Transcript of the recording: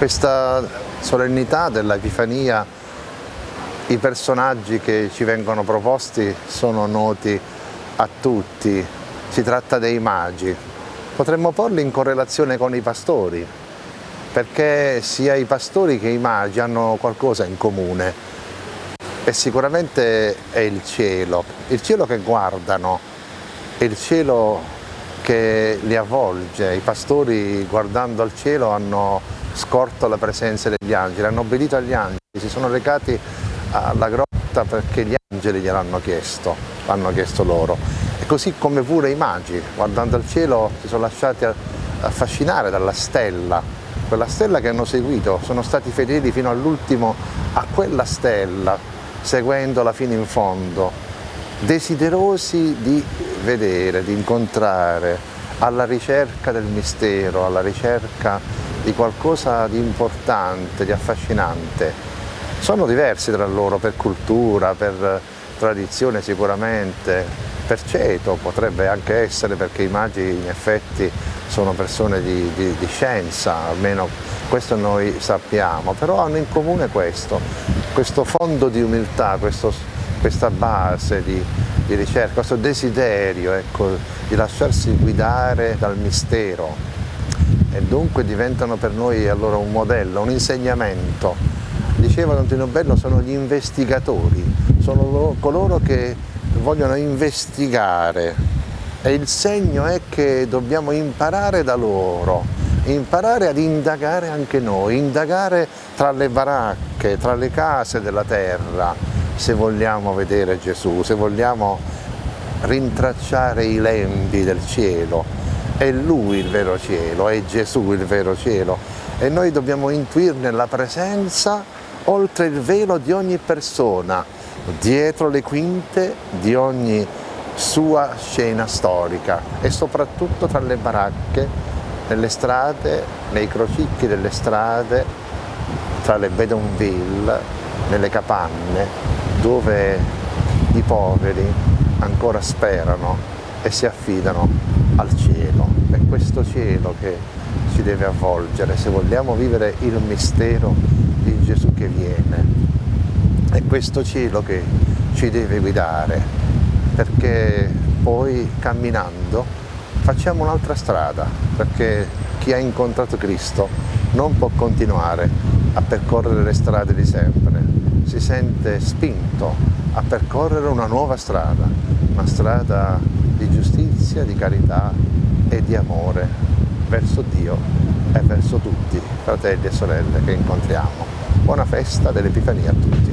questa solennità dell'Epifania, i personaggi che ci vengono proposti sono noti a tutti, si tratta dei magi. Potremmo porli in correlazione con i pastori, perché sia i pastori che i magi hanno qualcosa in comune. E sicuramente è il cielo, il cielo che guardano, il cielo che li avvolge, i pastori guardando al cielo hanno scorto la presenza degli angeli, hanno obbedito agli angeli, si sono recati alla grotta perché gli angeli gliel'hanno chiesto, l'hanno chiesto loro. E così come pure i magi, guardando al cielo, si sono lasciati affascinare dalla stella, quella stella che hanno seguito, sono stati fedeli fino all'ultimo a quella stella, seguendola fino in fondo, desiderosi di vedere, di incontrare, alla ricerca del mistero, alla ricerca di qualcosa di importante, di affascinante. Sono diversi tra loro per cultura, per tradizione sicuramente, per ceto potrebbe anche essere perché i magi in effetti sono persone di, di, di scienza, almeno questo noi sappiamo, però hanno in comune questo, questo fondo di umiltà, questo, questa base di, di, ricerca, questo desiderio ecco, di lasciarsi guidare dal mistero e dunque diventano per noi allora un modello, un insegnamento. Diceva Don Bello, sono gli investigatori, sono coloro che vogliono investigare e il segno è che dobbiamo imparare da loro, imparare ad indagare anche noi, indagare tra le baracche, tra le case della terra, se vogliamo vedere Gesù, se vogliamo rintracciare i lembi del cielo, è Lui il vero cielo, è Gesù il vero cielo. E noi dobbiamo intuirne la presenza oltre il velo di ogni persona, dietro le quinte di ogni sua scena storica e soprattutto tra le baracche, nelle strade, nei crocicchi delle strade, tra le bedonville, nelle capanne, dove i poveri ancora sperano e si affidano al cielo, è questo cielo che ci deve avvolgere. Se vogliamo vivere il mistero di Gesù che viene, è questo cielo che ci deve guidare, perché poi camminando facciamo un'altra strada, perché chi ha incontrato Cristo non può continuare a percorrere le strade di sempre, si sente spinto a percorrere una nuova strada, una strada giustizia, di carità e di amore verso Dio e verso tutti, fratelli e sorelle che incontriamo. Buona festa dell'Epifania a tutti.